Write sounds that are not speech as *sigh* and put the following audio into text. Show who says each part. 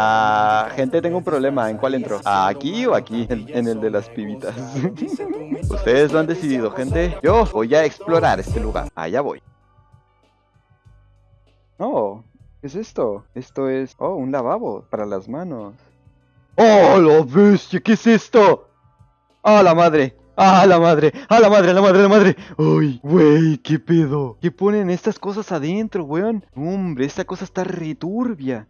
Speaker 1: Ah, gente, tengo un problema. ¿En cuál entro? ¿Aquí o aquí? En, el de las pibitas. *laughs* Ustedes lo han decidido, gente. Yo voy a explorar este lugar. Allá voy. Oh, ¿qué es esto? Esto es... Oh, un lavabo para las manos. ¡Oh, la bestia! ¿Qué es esto? ¡Ah, la madre! ¡Ah, la madre! ¡Ah, la madre, la madre, la madre! ¡Uy, güey! ¿Qué pedo? ¿Qué ponen estas cosas adentro, weón? Hombre, esta cosa está returbia.